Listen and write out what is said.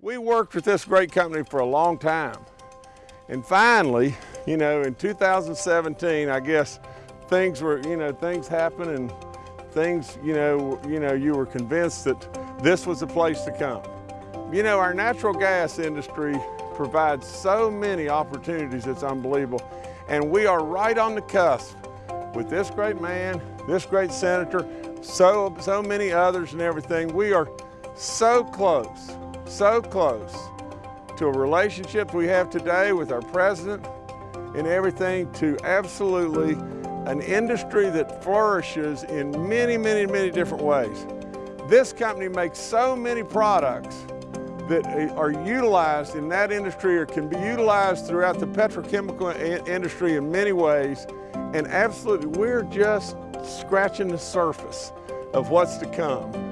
We worked with this great company for a long time. And finally, you know, in 2017, I guess things were, you know, things happened and things, you know, you know, you were convinced that this was the place to come. You know, our natural gas industry provides so many opportunities, it's unbelievable. And we are right on the cusp with this great man, this great senator, so, so many others and everything. We are so close, so close to a relationship we have today with our president and everything to absolutely an industry that flourishes in many, many, many different ways. This company makes so many products that are utilized in that industry or can be utilized throughout the petrochemical industry in many ways. And absolutely, we're just scratching the surface of what's to come.